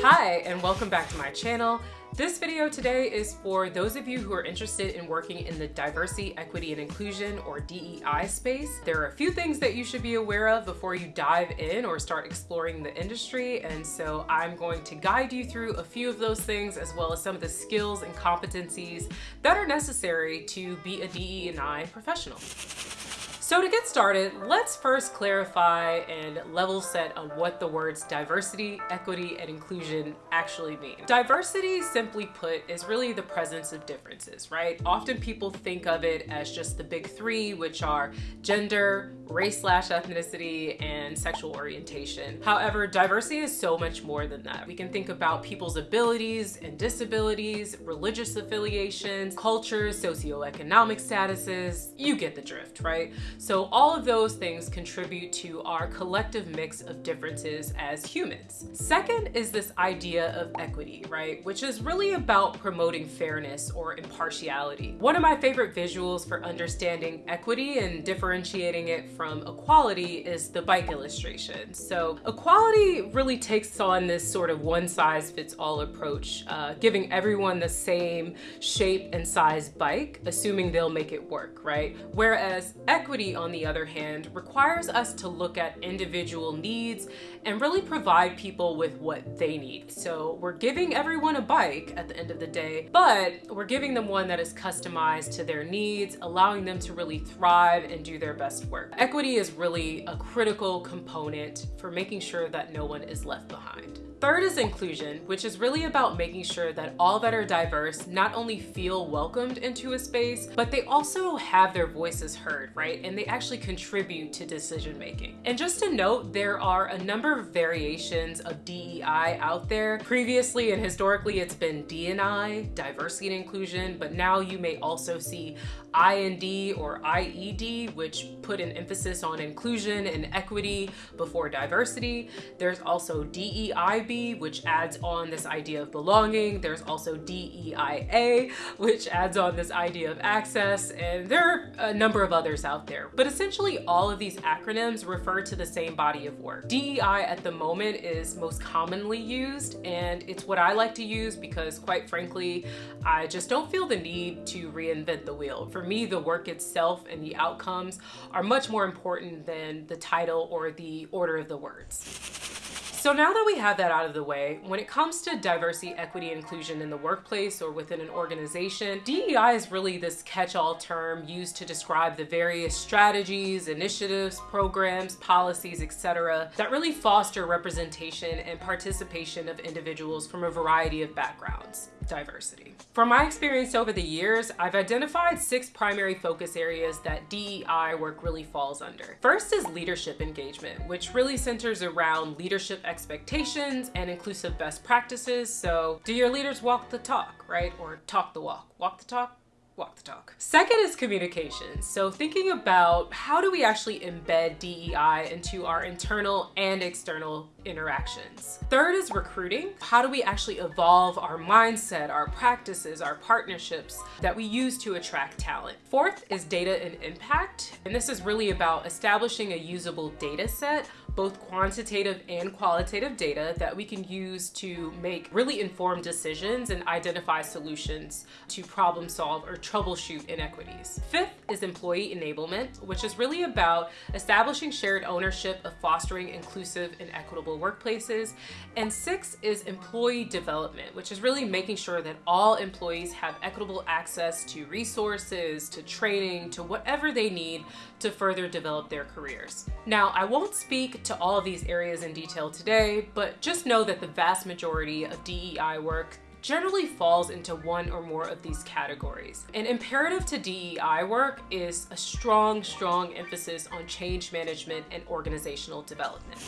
Hi, and welcome back to my channel. This video today is for those of you who are interested in working in the diversity, equity, and inclusion or DEI space. There are a few things that you should be aware of before you dive in or start exploring the industry. And so I'm going to guide you through a few of those things as well as some of the skills and competencies that are necessary to be a DEI professional. So to get started, let's first clarify and level set on what the words diversity, equity, and inclusion actually mean. Diversity, simply put, is really the presence of differences, right? Often people think of it as just the big three, which are gender, race slash ethnicity, and sexual orientation. However, diversity is so much more than that. We can think about people's abilities and disabilities, religious affiliations, cultures, socioeconomic statuses, you get the drift, right? So all of those things contribute to our collective mix of differences as humans. Second is this idea of equity, right? Which is really about promoting fairness or impartiality. One of my favorite visuals for understanding equity and differentiating it from equality is the bike illustration. So equality really takes on this sort of one size fits all approach, uh, giving everyone the same shape and size bike, assuming they'll make it work, right? Whereas equity on the other hand, requires us to look at individual needs and really provide people with what they need. So we're giving everyone a bike at the end of the day, but we're giving them one that is customized to their needs, allowing them to really thrive and do their best work. Equity is really a critical component for making sure that no one is left behind. Third is inclusion, which is really about making sure that all that are diverse not only feel welcomed into a space, but they also have their voices heard, right? And they actually contribute to decision making. And just to note, there are a number of variations of DEI out there. Previously and historically, it's been D&I, diversity and inclusion, but now you may also see IND or IED, which put an emphasis on inclusion and equity before diversity. There's also DEIB, which adds on this idea of belonging. There's also DEIA, which adds on this idea of access, and there are a number of others out there. But essentially, all of these acronyms refer to the same body of work. DEI at the moment is most commonly used, and it's what I like to use because, quite frankly, I just don't feel the need to reinvent the wheel. For me, the work itself and the outcomes are much more important than the title or the order of the words. So now that we have that out of the way, when it comes to diversity, equity, inclusion in the workplace or within an organization, DEI is really this catch-all term used to describe the various strategies, initiatives, programs, policies, etc. that really foster representation and participation of individuals from a variety of backgrounds diversity. From my experience over the years, I've identified six primary focus areas that DEI work really falls under. First is leadership engagement, which really centers around leadership expectations and inclusive best practices. So do your leaders walk the talk, right? Or talk the walk. Walk the talk, walk the talk. Second is communication. So thinking about how do we actually embed DEI into our internal and external interactions. Third is recruiting. How do we actually evolve our mindset, our practices, our partnerships that we use to attract talent? Fourth is data and impact. And this is really about establishing a usable data set both quantitative and qualitative data that we can use to make really informed decisions and identify solutions to problem solve or troubleshoot inequities. Fifth is employee enablement, which is really about establishing shared ownership of fostering inclusive and equitable workplaces. And six is employee development, which is really making sure that all employees have equitable access to resources, to training, to whatever they need to further develop their careers. Now, I won't speak to all of these areas in detail today, but just know that the vast majority of DEI work generally falls into one or more of these categories. An imperative to DEI work is a strong, strong emphasis on change management and organizational development.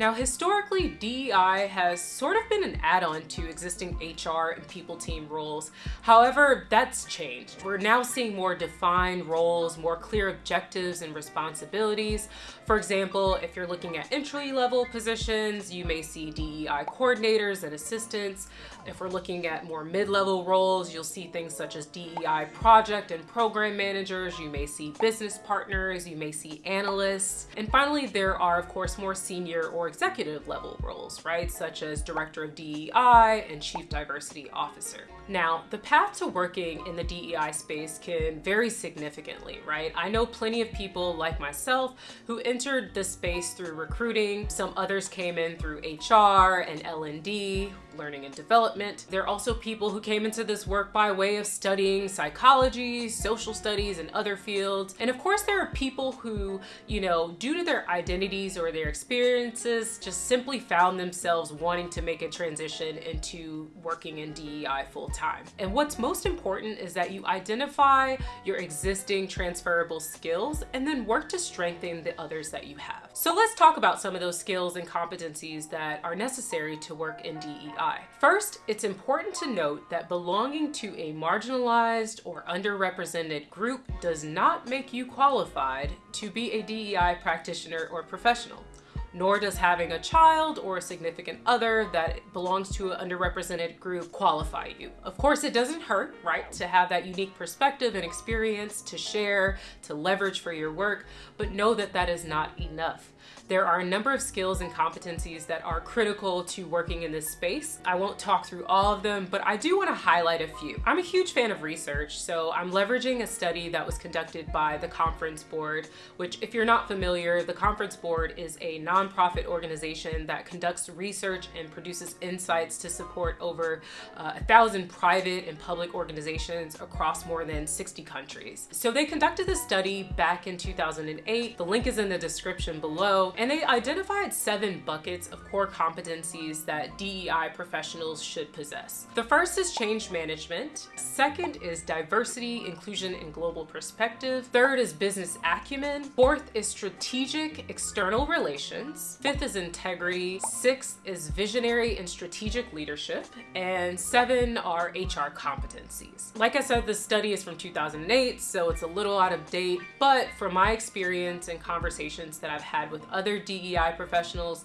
Now, historically, DEI has sort of been an add-on to existing HR and people team roles. However, that's changed. We're now seeing more defined roles, more clear objectives and responsibilities. For example, if you're looking at entry-level positions, you may see DEI coordinators and assistants. If we're looking at more mid-level roles, you'll see things such as DEI project and program managers. You may see business partners, you may see analysts. And finally, there are of course more senior or executive level roles, right? Such as director of DEI and chief diversity officer. Now, the path to working in the DEI space can vary significantly, right? I know plenty of people like myself who entered this space through recruiting. Some others came in through HR and L&D, learning and development. There are also people who came into this work by way of studying psychology, social studies, and other fields. And of course, there are people who, you know, due to their identities or their experiences, just simply found themselves wanting to make a transition into working in DEI full time. And what's most important is that you identify your existing transferable skills and then work to strengthen the others that you have. So let's talk about some of those skills and competencies that are necessary to work in DEI. First, it's important to note that belonging to a marginalized or underrepresented group does not make you qualified to be a DEI practitioner or professional nor does having a child or a significant other that belongs to an underrepresented group qualify you. Of course, it doesn't hurt, right, to have that unique perspective and experience to share, to leverage for your work, but know that that is not enough. There are a number of skills and competencies that are critical to working in this space. I won't talk through all of them, but I do want to highlight a few. I'm a huge fan of research, so I'm leveraging a study that was conducted by the Conference Board, which if you're not familiar, the Conference Board is a nonprofit organization that conducts research and produces insights to support over uh, a thousand private and public organizations across more than 60 countries. So they conducted this study back in 2008. The link is in the description below and they identified seven buckets of core competencies that DEI professionals should possess. The first is change management. Second is diversity, inclusion, and global perspective. Third is business acumen. Fourth is strategic external relations. Fifth is integrity. Sixth is visionary and strategic leadership. And seven are HR competencies. Like I said, this study is from 2008, so it's a little out of date, but from my experience and conversations that I've had with other other DEI professionals,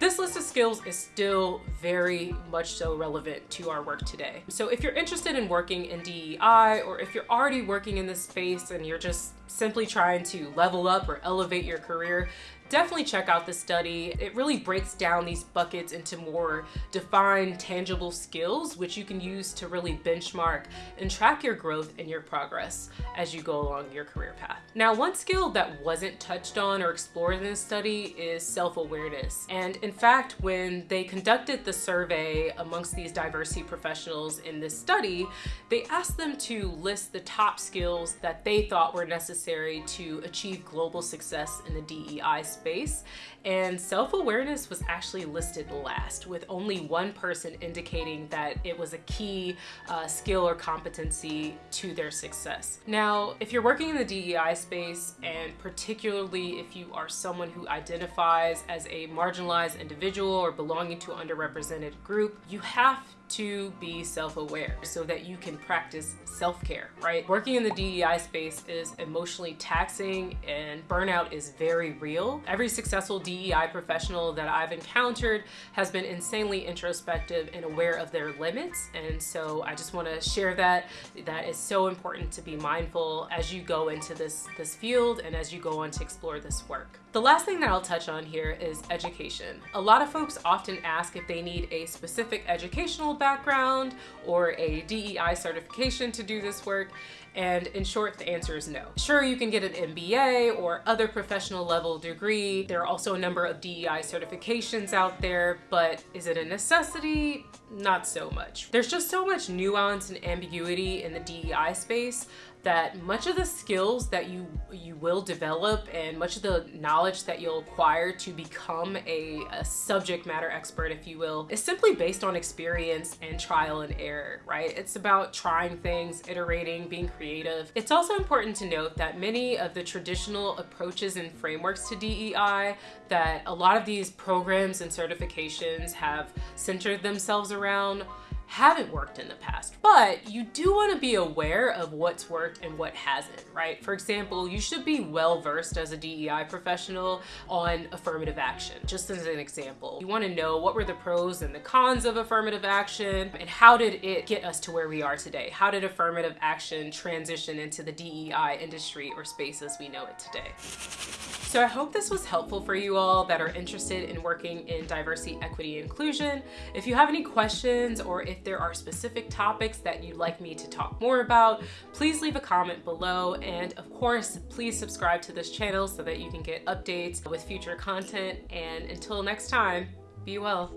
this list of skills is still very much so relevant to our work today. So if you're interested in working in DEI or if you're already working in this space and you're just simply trying to level up or elevate your career, definitely check out the study. It really breaks down these buckets into more defined, tangible skills, which you can use to really benchmark and track your growth and your progress as you go along your career path. Now, one skill that wasn't touched on or explored in this study is self-awareness. And in fact, when they conducted the survey amongst these diversity professionals in this study, they asked them to list the top skills that they thought were necessary to achieve global success in the DEI space space and self-awareness was actually listed last with only one person indicating that it was a key uh, skill or competency to their success. Now, if you're working in the DEI space and particularly if you are someone who identifies as a marginalized individual or belonging to an underrepresented group, you have to be self-aware so that you can practice self-care, right? Working in the DEI space is emotionally taxing and burnout is very real. Every successful DEI professional that I've encountered has been insanely introspective and aware of their limits. And so I just wanna share that. That is so important to be mindful as you go into this, this field and as you go on to explore this work. The last thing that I'll touch on here is education. A lot of folks often ask if they need a specific educational background or a DEI certification to do this work. And in short, the answer is no. Sure, you can get an MBA or other professional level degree. There are also a number of DEI certifications out there, but is it a necessity? Not so much. There's just so much nuance and ambiguity in the DEI space that much of the skills that you you will develop and much of the knowledge that you'll acquire to become a, a subject matter expert, if you will, is simply based on experience and trial and error, right? It's about trying things, iterating, being creative. It's also important to note that many of the traditional approaches and frameworks to DEI that a lot of these programs and certifications have centered themselves around haven't worked in the past, but you do want to be aware of what's worked and what hasn't, right? For example, you should be well versed as a DEI professional on affirmative action, just as an example. You want to know what were the pros and the cons of affirmative action and how did it get us to where we are today? How did affirmative action transition into the DEI industry or space as we know it today? So I hope this was helpful for you all that are interested in working in diversity, equity, inclusion. If you have any questions or there are specific topics that you'd like me to talk more about, please leave a comment below. And of course, please subscribe to this channel so that you can get updates with future content. And until next time, be well.